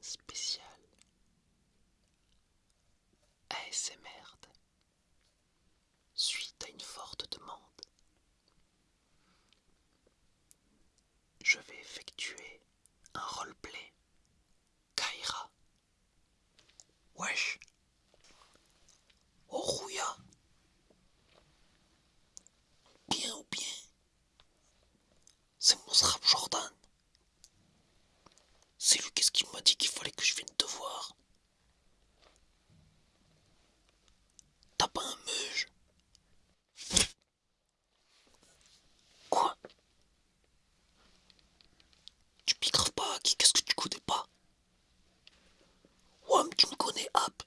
spécial ASMR fallait que je vienne te voir. T'as pas un meuge Quoi? Tu piqueras pas à qui Qu'est-ce que tu connais pas Wam, tu me connais, Hap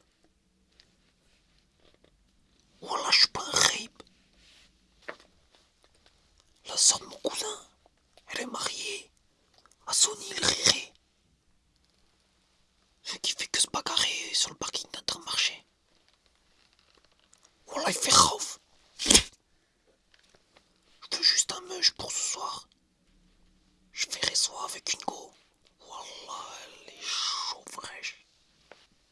Voilà, je suis pas un rape. La soeur de mon cousin, elle est mariée à Sony le Réré. Celui qui fait que se bagarrer sur le parking d'Intermarché. Voilà, il fait rauf. Je pour ce soir. Je ferai soit avec une go. Wallah, elle est chaud fraîche.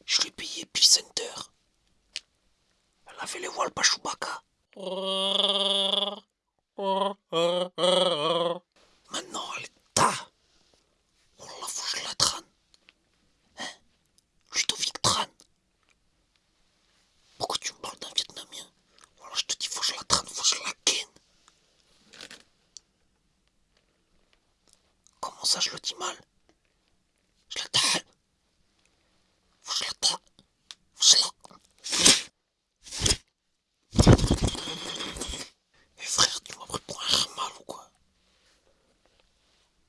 Je l'ai payé Center. Elle avait les voiles pas Chewbacca. Maintenant, elle est ta. Wallah, faut que je la trane. Hein Ludovic Tran. Pourquoi tu me parles d'un Vietnamien Voilà, je te dis, faut que je la trane, faut que je la ken. Ça, je le dis mal? Je. Faut que je. Faut que je la... Eh frère, tu m'as pris pour un mal ou quoi?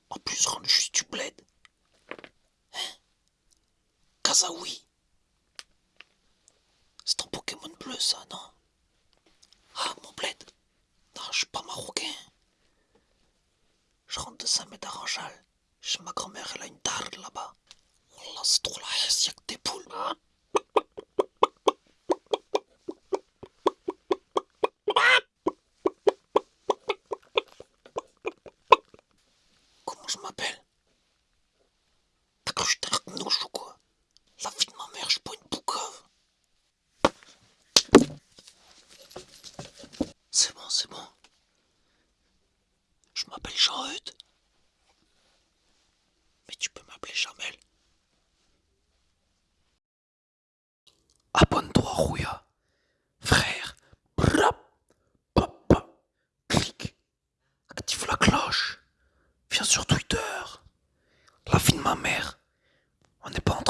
En plus, rends juste du bled. Hein? Kazaoui c'est ton Pokémon bleu ça, non Ah, mon bled Non, je suis pas marocain. Je rentre de Saint-Médard-en-Jalles. Chez ma grand-mère, elle a une darde là-bas. Wallah, c'est trop la haisse, y'a que des poules. Comment je m'appelle? T'as cru que j'étais un ou quoi? La vie de ma mère, je suis une boucave. C'est bon, c'est bon. Mais tu peux m'appeler Jamel. Abonne-toi, Rouya. Frère. Brap. Active la cloche. Viens sur Twitter. La vie de ma mère. On n'est pas entre